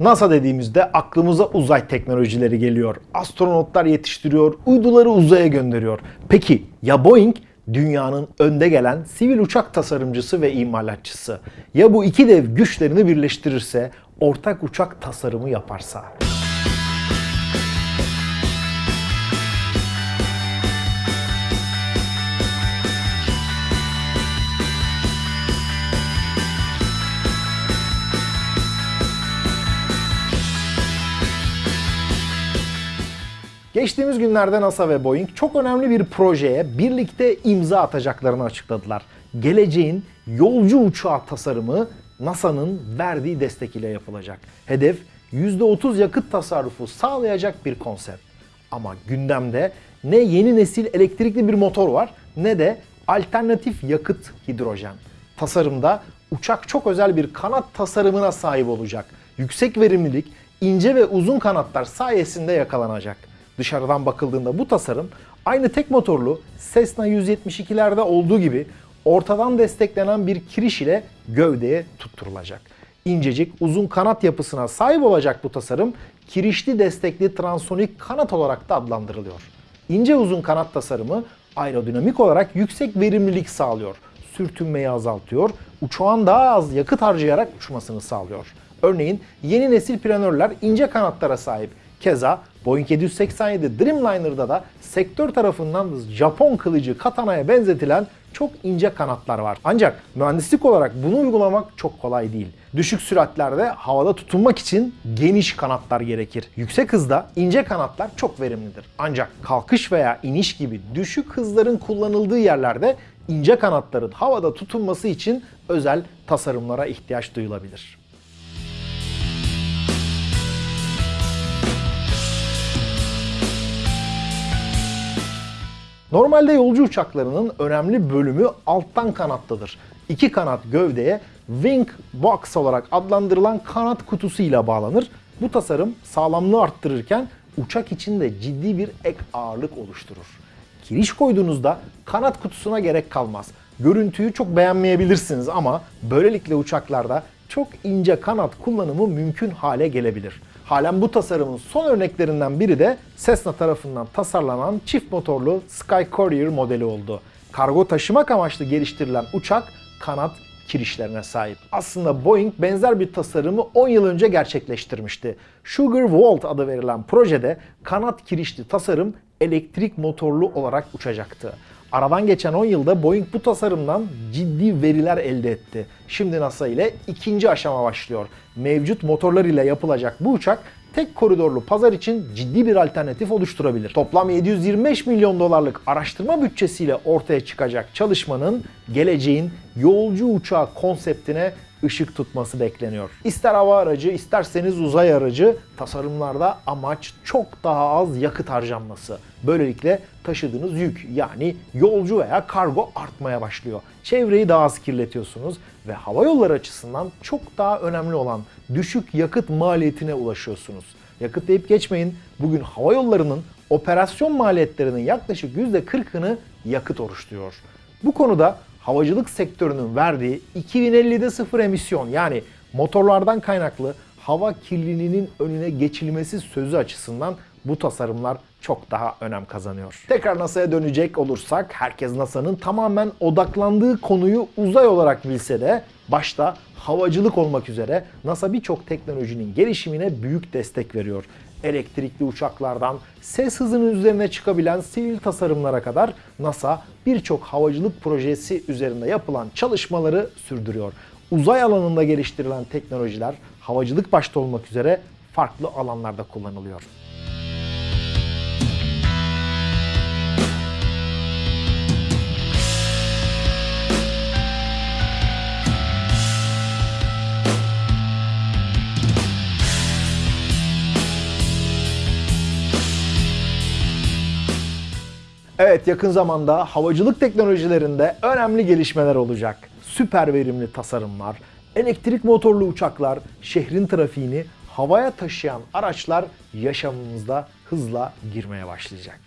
NASA dediğimizde aklımıza uzay teknolojileri geliyor. Astronotlar yetiştiriyor, uyduları uzaya gönderiyor. Peki ya Boeing? Dünyanın önde gelen sivil uçak tasarımcısı ve imalatçısı. Ya bu iki dev güçlerini birleştirirse, ortak uçak tasarımı yaparsa? Geçtiğimiz günlerde NASA ve Boeing çok önemli bir projeye birlikte imza atacaklarını açıkladılar. Geleceğin yolcu uçağı tasarımı NASA'nın verdiği destek ile yapılacak. Hedef %30 yakıt tasarrufu sağlayacak bir konsept. Ama gündemde ne yeni nesil elektrikli bir motor var ne de alternatif yakıt hidrojen. Tasarımda uçak çok özel bir kanat tasarımına sahip olacak. Yüksek verimlilik, ince ve uzun kanatlar sayesinde yakalanacak. Dışarıdan bakıldığında bu tasarım aynı tek motorlu Cessna 172'lerde olduğu gibi ortadan desteklenen bir kiriş ile gövdeye tutturulacak. İncecik uzun kanat yapısına sahip olacak bu tasarım kirişli destekli transonik kanat olarak da adlandırılıyor. İnce uzun kanat tasarımı aerodinamik olarak yüksek verimlilik sağlıyor. Sürtünmeyi azaltıyor, uçağın daha az yakıt harcayarak uçmasını sağlıyor. Örneğin yeni nesil planörler ince kanatlara sahip. Keza Boeing 787 Dreamliner'da da sektör tarafından Japon kılıcı katanaya benzetilen çok ince kanatlar var. Ancak mühendislik olarak bunu uygulamak çok kolay değil. Düşük süratlerde havada tutunmak için geniş kanatlar gerekir. Yüksek hızda ince kanatlar çok verimlidir. Ancak kalkış veya iniş gibi düşük hızların kullanıldığı yerlerde ince kanatların havada tutunması için özel tasarımlara ihtiyaç duyulabilir. Normalde yolcu uçaklarının önemli bölümü alttan kanatlıdır. İki kanat gövdeye wing box olarak adlandırılan kanat kutusu ile bağlanır. Bu tasarım sağlamlığı arttırırken uçak içinde ciddi bir ek ağırlık oluşturur. Kiriş koyduğunuzda kanat kutusuna gerek kalmaz. Görüntüyü çok beğenmeyebilirsiniz ama böylelikle uçaklarda çok ince kanat kullanımı mümkün hale gelebilir. Halen bu tasarımın son örneklerinden biri de Cessna tarafından tasarlanan çift motorlu Sky Courier modeli oldu. Kargo taşımak amaçlı geliştirilen uçak kanat kirişlerine sahip. Aslında Boeing benzer bir tasarımı 10 yıl önce gerçekleştirmişti. Sugar Vault adı verilen projede kanat kirişli tasarım elektrik motorlu olarak uçacaktı. Aradan geçen 10 yılda Boeing bu tasarımdan ciddi veriler elde etti. Şimdi NASA ile ikinci aşama başlıyor. Mevcut motorlar ile yapılacak bu uçak tek koridorlu pazar için ciddi bir alternatif oluşturabilir. Toplam 725 milyon dolarlık araştırma bütçesiyle ortaya çıkacak çalışmanın geleceğin yolcu uçağı konseptine ışık tutması bekleniyor. İster hava aracı isterseniz uzay aracı tasarımlarda amaç çok daha az yakıt harcanması. Böylelikle taşıdığınız yük yani yolcu veya kargo artmaya başlıyor. Çevreyi daha az kirletiyorsunuz ve hava yolları açısından çok daha önemli olan düşük yakıt maliyetine ulaşıyorsunuz. Yakıt deyip geçmeyin. Bugün hava yollarının operasyon maliyetlerinin yaklaşık %40'ını yakıt oluşturuyor. Bu konuda havacılık sektörünün verdiği 2050'de sıfır emisyon yani motorlardan kaynaklı hava kirliliğinin önüne geçilmesi sözü açısından bu tasarımlar çok daha önem kazanıyor. Tekrar NASA'ya dönecek olursak herkes NASA'nın tamamen odaklandığı konuyu uzay olarak bilse de başta havacılık olmak üzere NASA birçok teknolojinin gelişimine büyük destek veriyor. Elektrikli uçaklardan ses hızının üzerine çıkabilen sivil tasarımlara kadar NASA birçok havacılık projesi üzerinde yapılan çalışmaları sürdürüyor. Uzay alanında geliştirilen teknolojiler havacılık başta olmak üzere farklı alanlarda kullanılıyor. Evet yakın zamanda havacılık teknolojilerinde önemli gelişmeler olacak. Süper verimli tasarımlar, elektrik motorlu uçaklar, şehrin trafiğini havaya taşıyan araçlar yaşamımızda hızla girmeye başlayacak.